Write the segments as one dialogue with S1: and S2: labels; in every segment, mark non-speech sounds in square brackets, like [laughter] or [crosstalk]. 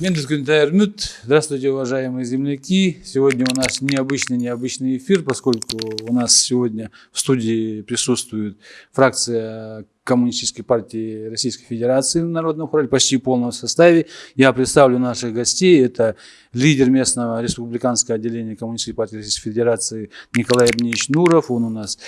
S1: Мендель Кюнтайрмют. Здравствуйте, уважаемые земляки. Сегодня у нас необычный необычный эфир, поскольку у нас сегодня в студии присутствует фракция Коммунистической партии Российской Федерации Народном хоре почти в полном составе. Я представлю наших гостей. Это лидер местного республиканского отделения Коммунистической партии Российской Федерации Николай Евгеньевич Нуров. Он у нас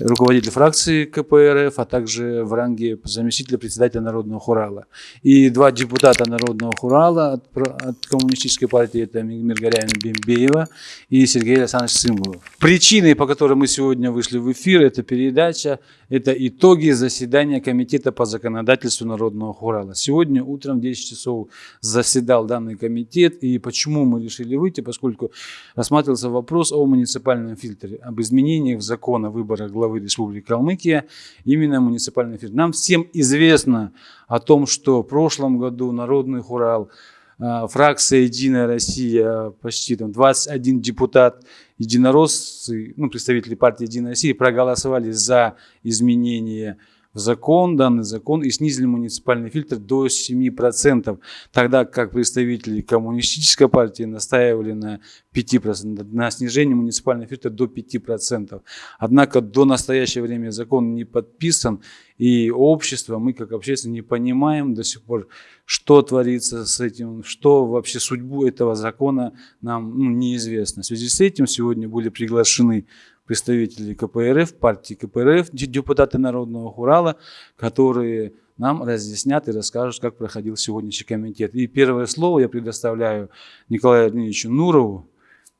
S1: руководитель фракции КПРФ, а также в ранге заместителя председателя Народного хурала. И два депутата Народного хурала от, от Коммунистической партии, это Миргаряна Бембеева и Сергей Александрович Сымбулов. Причиной, по которой мы сегодня вышли в эфир, это передача, это итоги заседания Комитета по законодательству Народного хурала. Сегодня утром в 10 часов заседал данный комитет, и почему мы решили выйти, поскольку рассматривался вопрос о муниципальном фильтре, об изменениях закона выбора главы главы Республики Калмыкия, именно муниципальный фильтр. Нам всем известно о том, что в прошлом году Народный хурал, а, фракция «Единая Россия», почти там 21 депутат, единороссы, ну, представители партии «Единая Россия» проголосовали за изменение в закон, данный закон, и снизили муниципальный фильтр до 7%, тогда как представители коммунистической партии настаивали на 5%, на снижение муниципального фильтра до 5%. Однако до настоящего времени закон не подписан, и общество, мы как общественники не понимаем до сих пор, что творится с этим, что вообще судьбу этого закона нам ну, неизвестно. В связи с этим сегодня были приглашены представители КПРФ, партии КПРФ, депутаты Народного Хурала, которые нам разъяснят и расскажут, как проходил сегодняшний комитет. И первое слово я предоставляю Николаю Ильичу Нурову,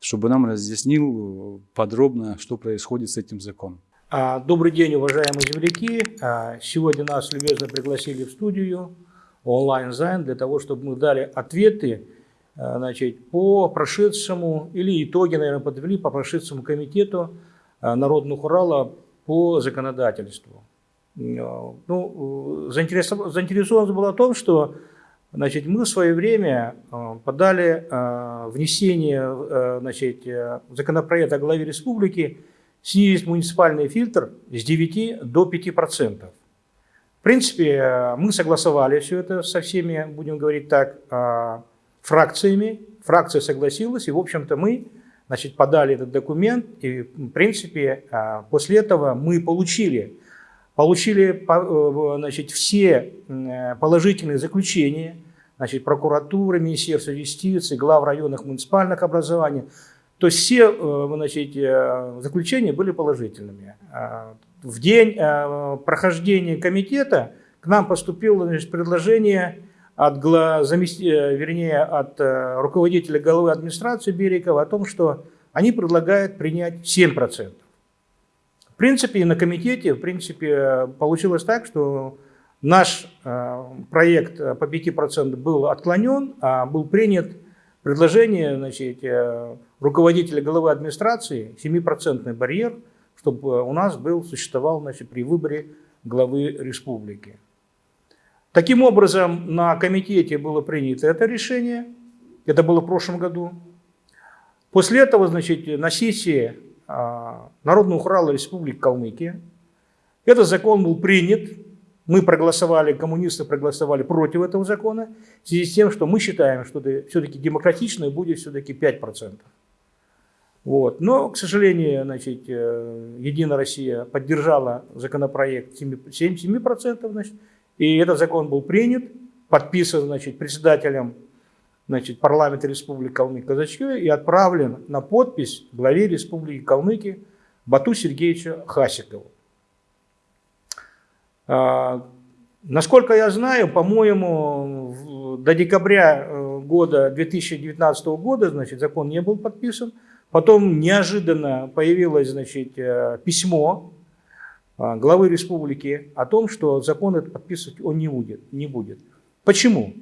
S1: чтобы нам разъяснил подробно, что происходит с этим законом.
S2: А, добрый день, уважаемые земляки. А, сегодня нас любезно пригласили в студию онлайн-зайн для того, чтобы мы дали ответы а, значит, по прошедшему, или итоги, наверное, подвели по прошедшему комитету Э, Народного Хурала по законодательству. Э, ну, заинтересованность была в том, что значит, мы в свое время э, подали внесение значит, законопроекта о главе республики снизить муниципальный фильтр с 9 до 5%. В принципе, мы согласовали все это со всеми, будем говорить так, фракциями. Фракция согласилась, и, в общем-то, мы значит, подали этот документ, и, в принципе, а, после этого мы получили, получили э, значит, все положительные заключения, значит, прокуратуры, Министерства юстиции, глав районных муниципальных образований. То есть все э, значит, э, заключения были положительными. А, в день прохождения комитета к нам поступило значит, предложение от, замести, э, вернее, от э, руководителя головы администрации Берикова о том, что они предлагают принять 7%. В принципе, на комитете в принципе, получилось так, что наш э, проект по 5% был отклонен, а был принят предложение значит, руководителя головы администрации 7% барьер, чтобы у нас был, существовал значит, при выборе главы республики. Таким образом, на комитете было принято это решение, это было в прошлом году. После этого, значит, на сессии а, Народного хурала Республики Калмыкия этот закон был принят, мы проголосовали, коммунисты проголосовали против этого закона, в связи с тем, что мы считаем, что все-таки демократично будет все-таки 5%. Вот. Но, к сожалению, значит, э, Единая Россия поддержала законопроект 7%, 7% значит, и этот закон был принят, подписан значит, председателем значит, парламента Республики Калмыкия Казачье и отправлен на подпись главе Республики Калмыкия Бату Сергеевича Хасикову. А, насколько я знаю, по-моему, до декабря э, года 2019 года значит, закон не был подписан. Потом неожиданно появилось значит, э, письмо главы республики о том, что закон этот подписывать он не будет. Не будет. Почему?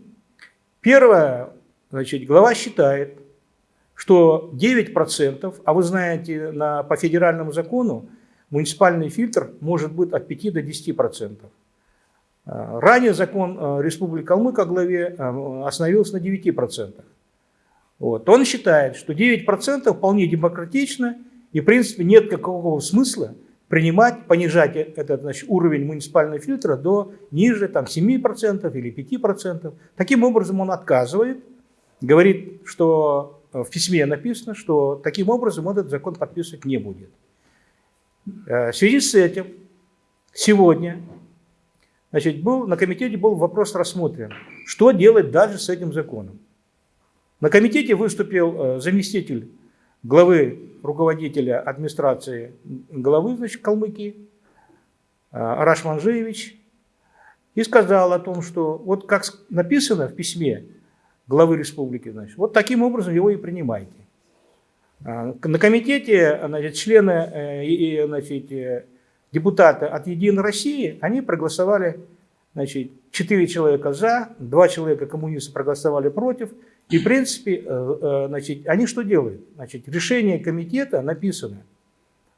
S2: Первое, значит, глава считает, что 9%, а вы знаете, на, по федеральному закону муниципальный фильтр может быть от 5 до 10%. А, ранее закон а, Республики Калмык о главе остановился на 9%. Вот. Он считает, что 9% вполне демократично и в принципе нет какого смысла принимать, понижать этот значит, уровень муниципального фильтра до ниже там, 7% или 5%. Таким образом он отказывает говорит, что в письме написано, что таким образом этот закон подписывать не будет. Э, в связи с этим сегодня значит, был, на комитете был вопрос рассмотрен, что делать дальше с этим законом. На комитете выступил э, заместитель главы руководителя администрации главы значит, Калмыкии Араш Манжиевич и сказал о том, что вот как написано в письме главы республики, значит, вот таким образом его и принимайте. А, на комитете значит, члены э, и значит, э, депутаты от «Единой России» они проголосовали, значит, 4 человека за, 2 человека коммунисты проголосовали против. И, в принципе, э, значит, они что делают? Значит, решение комитета написано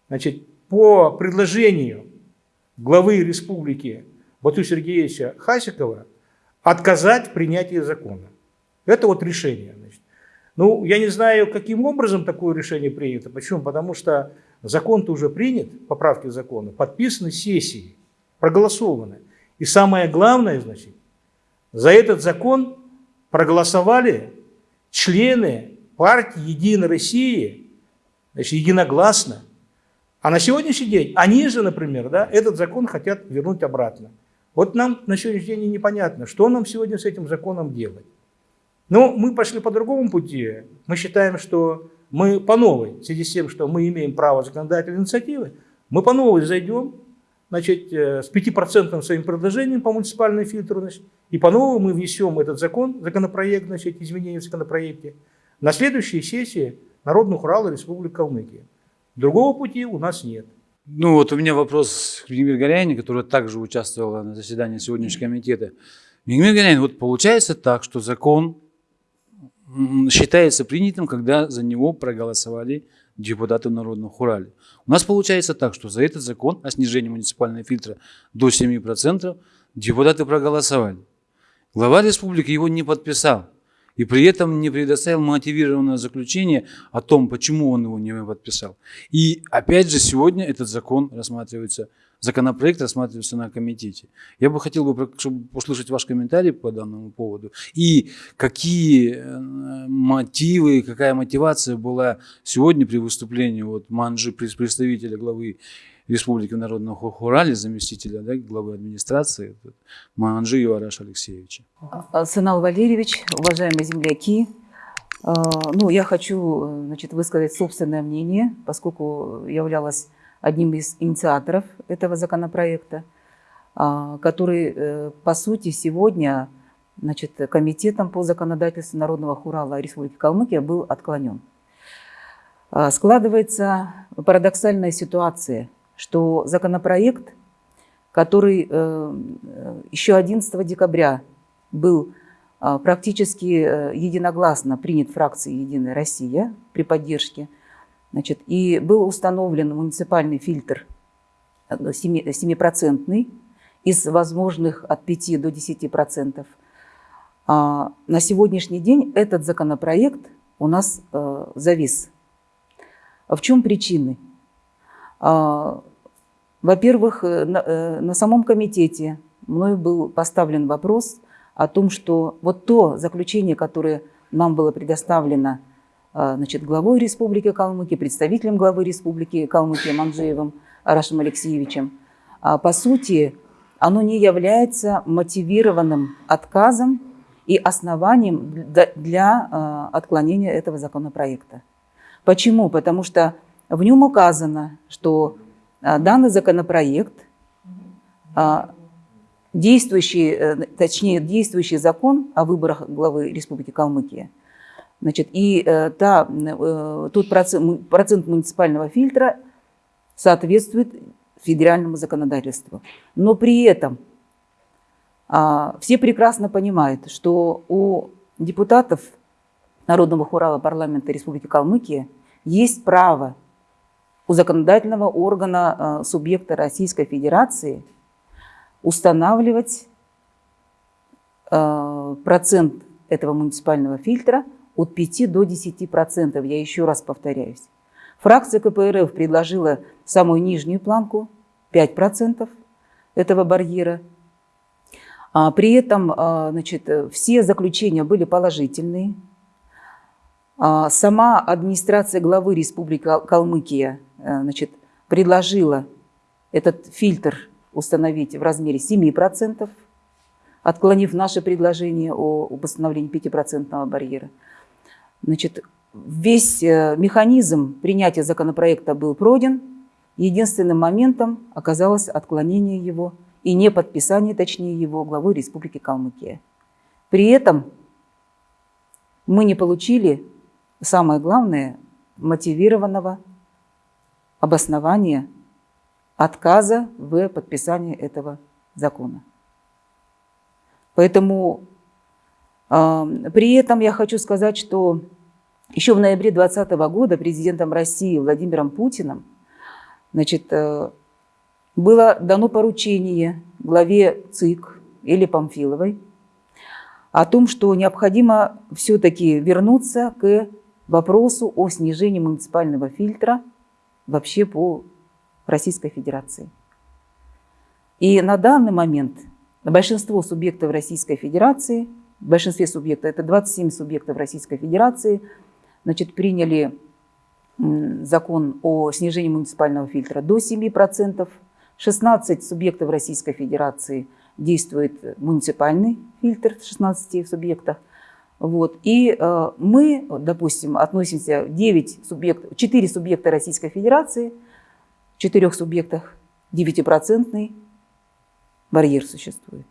S2: значит, по предложению главы республики Бату Сергеевича Хасикова отказать в принятии закона. Это вот решение. Значит. Ну, я не знаю, каким образом такое решение принято. Почему? Потому что закон-то уже принят, поправки закона, подписаны сессией, проголосованы. И самое главное, значит, за этот закон проголосовали члены партии «Единой России», значит, единогласно. А на сегодняшний день они же, например, да, этот закон хотят вернуть обратно. Вот нам на сегодняшний день непонятно, что нам сегодня с этим законом делать. Но мы пошли по другому пути. Мы считаем, что мы по новой, в связи с тем, что мы имеем право законодательной инициативы, мы по новой зайдем значит, э, с 5% своим предложением по муниципальной фильтру, значит, и по новому мы внесем этот закон, законопроект, значит, изменения в законопроекте, на следующей сессии Народных Урала Республики Калмыкия. Другого пути у нас нет.
S1: Ну вот у меня вопрос к Владимиру Горяине, которая также участвовала на заседании сегодняшнего комитета. Владимир Горяин, вот получается так, что закон считается принятым, когда за него проголосовали депутаты Народного Хурали. У нас получается так, что за этот закон о снижении муниципального фильтра до 7% депутаты проголосовали. Глава республики его не подписал. И при этом не предоставил мотивированное заключение о том, почему он его не подписал. И опять же сегодня этот закон рассматривается, законопроект рассматривается на комитете. Я бы хотел бы услышать ваш комментарий по данному поводу. И какие э, мотивы, какая мотивация была сегодня при выступлении вот Манжи, представителя главы Республики Народного Хурали, заместителя да, главы администрации Манжи Ивараш Алексеевича.
S3: А, Сынал Валерьевич, уважаемые земляки, а, ну, я хочу значит, высказать собственное мнение, поскольку являлась одним из инициаторов этого законопроекта, а, который, э, по сути, сегодня значит, Комитетом по законодательству Народного Хурала Республики Калмыкия был отклонен. Складывается парадоксальная ситуация – что законопроект, который э, еще 11 декабря был э, практически э, единогласно принят фракцией «Единая Россия» при поддержке, значит, и был установлен муниципальный фильтр 7% из возможных от 5 до 10%. А на сегодняшний день этот законопроект у нас завис. В чем причины? Во-первых, э, на, э, на самом комитете мной был поставлен вопрос о том, что вот то заключение, которое нам было предоставлено а, значит, главой Республики Калмыкия, представителем главы Республики Калмыкия Манжеевым Арашем Алексеевичем, а, по сути, оно не является мотивированным отказом и основанием для отклонения этого законопроекта. Почему? Потому что в нем указано, что данный законопроект, а, действующий, э, точнее, действующий закон о выборах главы Республики Калмыкия, значит, и э, та, э, тот процент, процент муниципального фильтра соответствует федеральному законодательству. Но при этом а, все прекрасно понимают, что у депутатов Народного хурала парламента Республики Калмыкия есть право у законодательного органа э, субъекта Российской Федерации устанавливать э, процент этого муниципального фильтра от 5 до 10 процентов. Я еще раз повторяюсь. Фракция КПРФ предложила самую нижнюю планку 5 процентов этого барьера. А при этом э, значит, все заключения были положительные. А, Сама администрация главы Республики Кал- Калмыкия значит, предложила этот фильтр установить в размере 7%, отклонив наше предложение о об установлении 5% барьера. Значит, весь э, механизм принятия законопроекта был пройден. Единственным моментом оказалось отклонение его и не подписание, точнее, его главой Республики Калмыкия. При этом мы не получили, самое главное, мотивированного обоснования отказа в подписании этого закона. Поэтому а, при этом я хочу сказать, что еще в ноябре 2020 года президентом России Владимиром Путиным значит, э, было дано поручение главе ЦИК или Памфиловой о том, что необходимо все-таки вернуться к вопросу о снижении муниципального фильтра вообще по Российской Федерации. И на данный момент большинство субъектов Российской Федерации, в большинстве субъектов, это 27 субъектов Российской Федерации, значит, приняли закон о снижении муниципального фильтра до 7%. 16 субъектов Российской Федерации действует муниципальный фильтр в 16 субъектах. Вот. И э, мы, допустим, относимся 9 субъектов, 4 субъекта Российской Федерации, в 4 субъектах 9% барьер существует.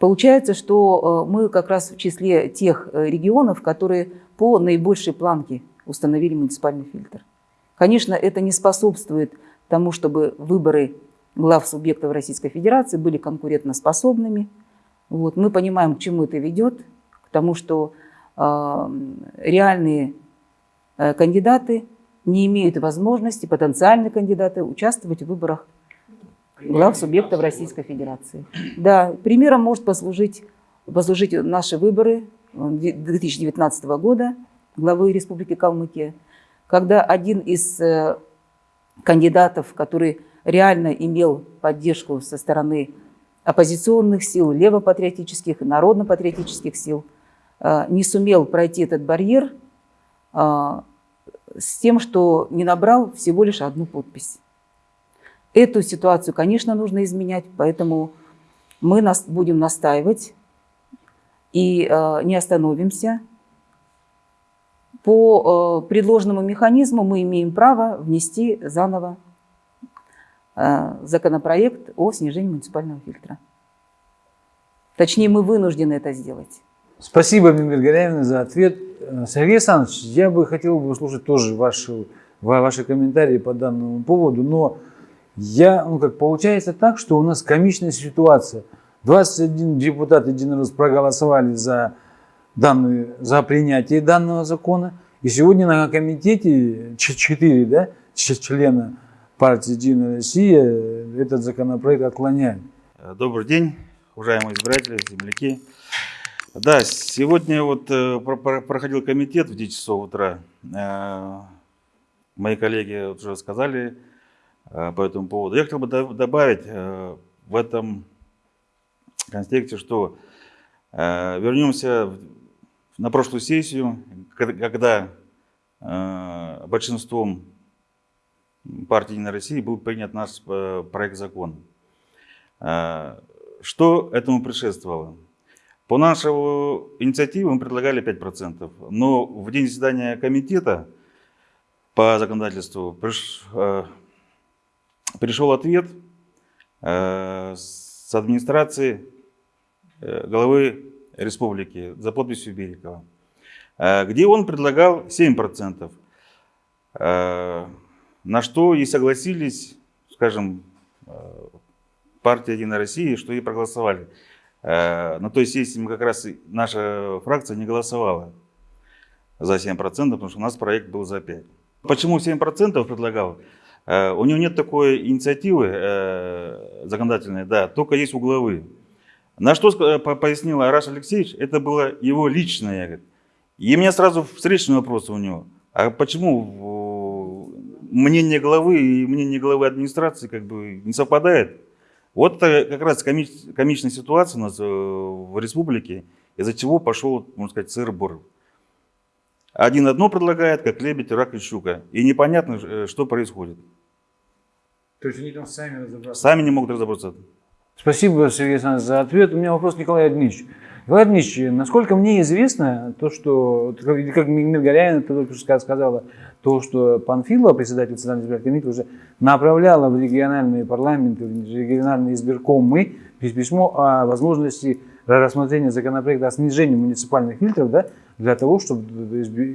S3: Получается, что э, мы как раз в числе тех э, регионов, которые по наибольшей планке установили муниципальный фильтр. Конечно, это не способствует тому, чтобы выборы глав субъектов Российской Федерации были конкурентоспособными. Вот. Мы понимаем, к чему это ведет, к тому, что э, реальные э, кандидаты не имеют возможности, потенциальные кандидаты, участвовать в выборах глав субъектов Российской Федерации. Да, примером может послужить, послужить наши выборы 2019 года главы Республики Калмыкия, когда один из э, кандидатов, который реально имел поддержку со стороны оппозиционных сил, левопатриотических, народно-патриотических сил, э, не сумел пройти этот барьер э, с тем, что не набрал всего лишь одну подпись. Эту ситуацию, конечно, нужно изменять, поэтому мы нас будем настаивать и э, не остановимся. По предложенному механизму мы имеем право внести заново законопроект о снижении муниципального фильтра. Точнее, мы вынуждены это сделать.
S1: Спасибо, Мимир Горяевна, за ответ. Э, Сергей Александрович, я бы хотел бы услышать тоже ваши, ва- ваши комментарии по данному поводу, но я, ну как получается так, что у нас комичная ситуация. 21 депутат единорос проголосовали за, данную, за принятие данного закона, и сегодня на комитете 4 да, члена партии «Единая Россия» этот законопроект отклоняют.
S4: Э, Добрый день, уважаемые избиратели, земляки. Да, сегодня вот э, про- про- проходил комитет в 10 часов утра. Э, Мои коллеги уже сказали по этому поводу. Я хотел бы до- добавить в этом контексте, что вернемся на прошлую сессию, ко- когда большинством партии «Единая Россия» был принят наш э, проект закона. Э, Что этому предшествовало? По нашему инициативе мы предлагали 5%, но в день заседания комитета по законодательству э, пришел ответ с администрации главы республики за подписью Берикова, где он предлагал 7%. Э, На что и согласились, скажем, э, партия «Единая Россия», что и проголосовали. Э, На той сессии мы как раз, наша фракция не голосовала за 7%, потому что у нас проект был за 5%. Почему 7% предлагал? Э, У него нет такой инициативы законодательной, да, только есть угловые. На что пояснил Араш Алексеевич, это было его личное. И у меня сразу встречный вопрос у него. А почему мнение главы и мнение главы администрации как бы не совпадает? Вот это как раз коми- комичная ситуация у нас э, в республике. из-за чего пошел, можно сказать, сыр-бор. Один одно предлагает, как лебедь, рак и щука. И непонятно, э, что происходит.
S1: То есть они там сами разобраться.
S4: Сами не могут разобраться.
S1: Спасибо, Сергей Александрович, за ответ. У меня вопрос к Николаю Николай Дмитриевич, насколько мне известно, то, что, как Горяин только что сказала, то, что Панфилова, председатель Центрального избирательного комитета, уже направляла в региональные парламенты, в региональные избиркомы письмо о возможности рассмотрения законопроекта о снижении муниципальных фильтров да, для того, чтобы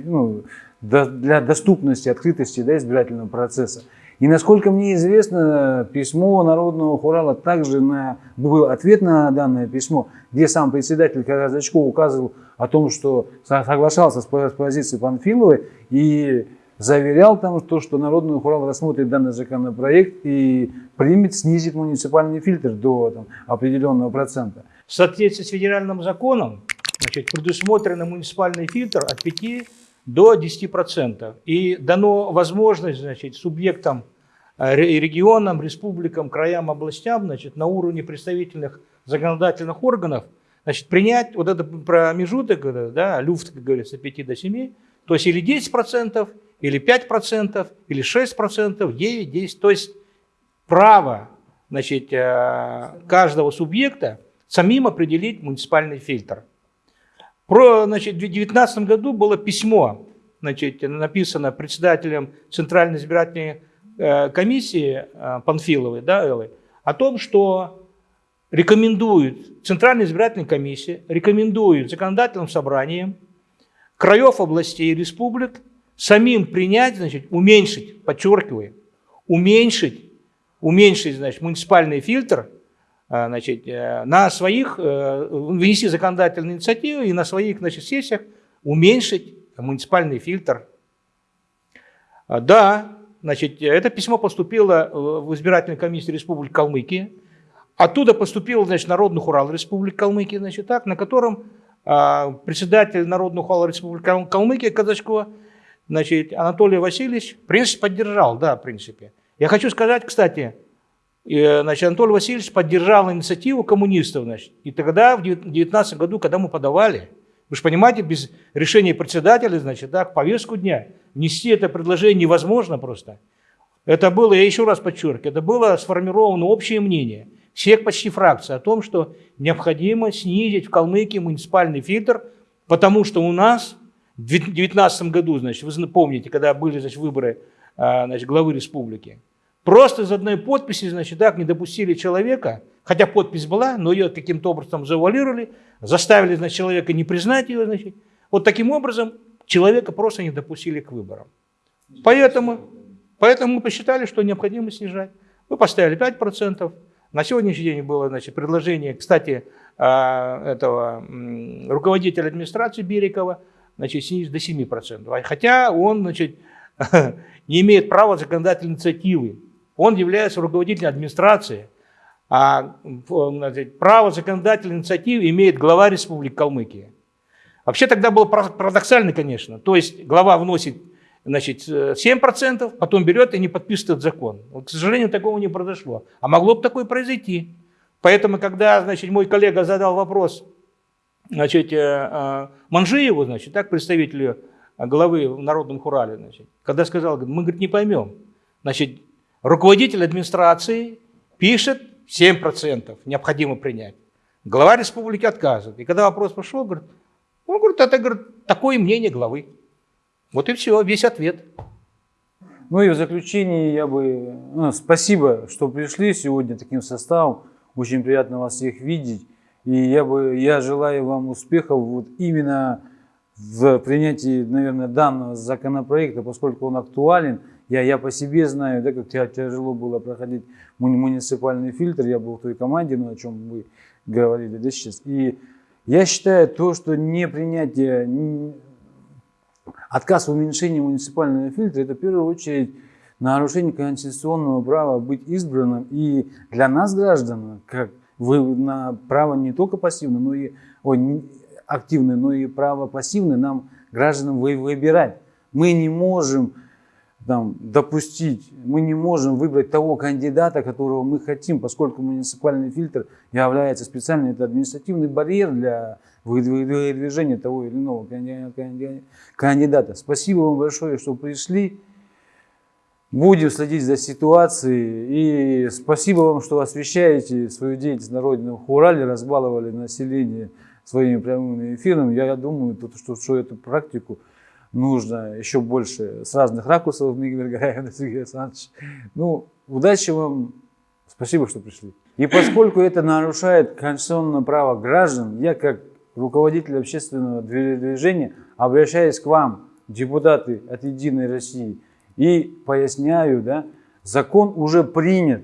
S1: ну, для доступности, открытости да, избирательного процесса. И насколько мне известно, письмо Народного хурала также на, был ответ на данное письмо, где сам председатель Казачков указывал о том, что соглашался с позицией Панфиловой и заверял там, то, что Народный хурал рассмотрит данный законопроект и примет, снизит муниципальный фильтр до там, определенного процента.
S2: В соответствии с федеральным законом значит, предусмотрен муниципальный фильтр от 5 до 10%. И дано возможность значит, субъектам Э, регионам, республикам, краям, областям значит, на уровне представительных законодательных органов значит, принять вот этот промежуток, да, люфт, как говорится, 5 до 7, то есть или 10%, или 5%, или 6%, 9, 10, то есть право значит, э, каждого субъекта самим определить муниципальный фильтр. Про, значит, в 2019 году было письмо, значит, написано председателем Центральной избирательной Э, комиссии э, Панфиловой, да, Эллы, о том, что рекомендует, Центральная избирательная комиссия рекомендует законодательным собраниям краев, областей и республик самим принять, значит, уменьшить, подчеркиваю, уменьшить, уменьшить, значит, муниципальный фильтр, значит, на своих, внести законодательные инициативы и на своих, значит, сессиях уменьшить муниципальный фильтр. Да, Значит, это письмо поступило в избирательную комиссию Республики Калмыкия. Оттуда поступил, значит, Народный хурал Республики Калмыкия, значит, так, на котором а, председатель Народного хурала Республики Калмыкия Казачкова, значит, Анатолий Васильевич, в принципе, поддержал, да, в принципе. Я хочу сказать, кстати, значит, Анатолий Васильевич поддержал инициативу коммунистов, значит, и тогда, в 2019 году, когда мы подавали, вы же понимаете, без решения председателя, значит, да, к повестку дня внести это предложение невозможно просто. Это было, я еще раз подчеркиваю, это было сформировано общее мнение всех почти фракций о том, что необходимо снизить в Калмыкии муниципальный фильтр, потому что у нас в 2019 году, значит, вы помните, когда были значит, выборы а, значит, главы республики, просто из одной подписи, значит, так не допустили человека, хотя подпись была, но ее каким-то образом завуалировали, заставили значит, человека не признать ее. Значит. Вот таким образом человека просто не допустили к выборам. Поэтому, поэтому мы посчитали, что необходимо снижать. Мы поставили 5%. На сегодняшний день было значит, предложение, кстати, а, этого руководителя администрации Берикова, значит, снизить до 7%. Хотя он значит, [laughs] не имеет права законодательной инициативы. Он является руководителем администрации, а право законодательной инициативы имеет глава Республики Калмыкия. Вообще тогда было парадоксально, конечно. То есть глава вносит значит, 7%, потом берет и не подписывает закон. Вот, к сожалению, такого не произошло. А могло бы такое произойти. Поэтому, когда значит, мой коллега задал вопрос значит, э, э, Манжиеву, значит, так, представителю главы в Народном Хурале, значит, когда сказал, мы говорит, не поймем. Значит, руководитель администрации пишет 7% необходимо принять. Глава республики отказывает. И когда вопрос пошел, говорит, он говорит, это говорит, такое мнение главы. Вот и все, весь ответ.
S1: Ну и в заключение я бы... Ну, спасибо, что пришли сегодня таким составом. Очень приятно вас всех видеть. И я, бы, я желаю вам успехов вот именно в принятии, наверное, данного законопроекта, поскольку он актуален. Я, я по себе знаю, да, как тяжело было проходить муниципальный фильтр. Я был в той команде, ну, о чем вы говорили да, сейчас. И я считаю то, что не принятие, не, отказ в уменьшении муниципального фильтра, это в первую очередь нарушение конституционного права быть избранным. И для нас, граждан, как вы на право не только пассивное, но и ой, активное, но и право пассивное нам, гражданам, выбирать. Мы не можем там, допустить, мы не можем выбрать того кандидата, которого мы хотим, поскольку муниципальный фильтр является специальным, это административный барьер для выдвижения того или иного канди- канди- кандидата. Спасибо вам большое, что пришли. Будем следить за ситуацией. И спасибо вам, что освещаете свою деятельность на родине Урале, разбаловали население своими прямыми эфирами. Я, я думаю, что, что эту практику нужно еще больше с разных ракурсов, [laughs] Мигель Гараев, Сергей Александрович. Ну, удачи вам. Спасибо, что пришли. И поскольку это нарушает конституционное право граждан, я как руководитель общественного движения обращаюсь к вам, депутаты от «Единой России», и поясняю, да, закон уже принят.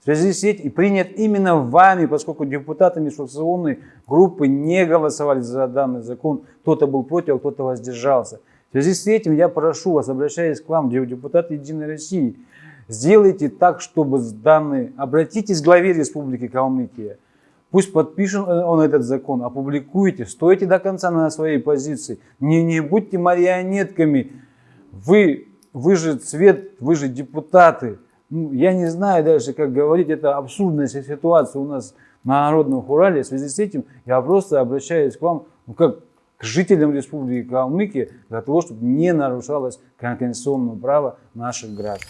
S1: В связи с этим и принят именно вами, поскольку депутаты межфракционной группы не голосовали за данный закон. Кто-то был против, а кто-то воздержался. В связи с этим я прошу вас, обращаясь к вам, депутаты Единой России, сделайте так, чтобы данный, обратитесь к главе Республики Калмыкия, Пусть подпишет он этот закон, опубликуйте, стойте до конца на своей позиции. Не, не будьте марионетками. Вы, вы же цвет, вы же депутаты. Ну, я не знаю даже, как говорить, это абсурдная ситуация у нас на Народном Урале. В связи с этим я просто обращаюсь к вам, ну, как к жителям Республики Калмыкия, для того, чтобы не нарушалось конституционное право наших граждан.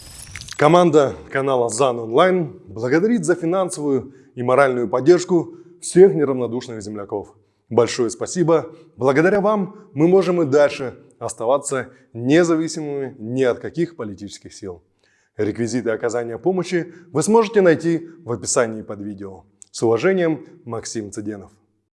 S5: Команда канала ЗАН Онлайн благодарит за финансовую и моральную поддержку всех неравнодушных земляков. Большое спасибо. Благодаря вам мы можем и дальше оставаться независимыми ни от каких политических сил. Реквизиты оказания помощи вы сможете найти в описании под видео. С уважением, Максим Цыденов.